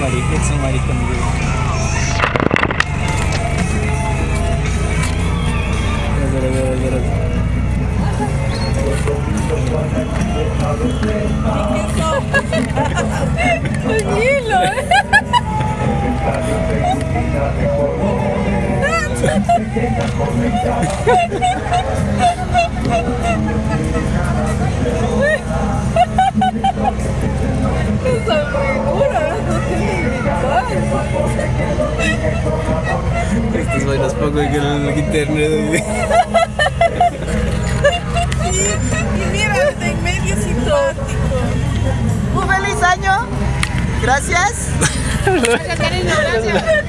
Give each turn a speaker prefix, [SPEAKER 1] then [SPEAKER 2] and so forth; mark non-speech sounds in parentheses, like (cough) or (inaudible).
[SPEAKER 1] somebody, hit somebody
[SPEAKER 2] from the roof. Ha ha ha!
[SPEAKER 1] Estos bailas poco en el internet. (laughs)
[SPEAKER 2] y mira, está en medio simpático.
[SPEAKER 3] Un feliz año. Gracias. (laughs)
[SPEAKER 4] Gracias, cariño, gracias.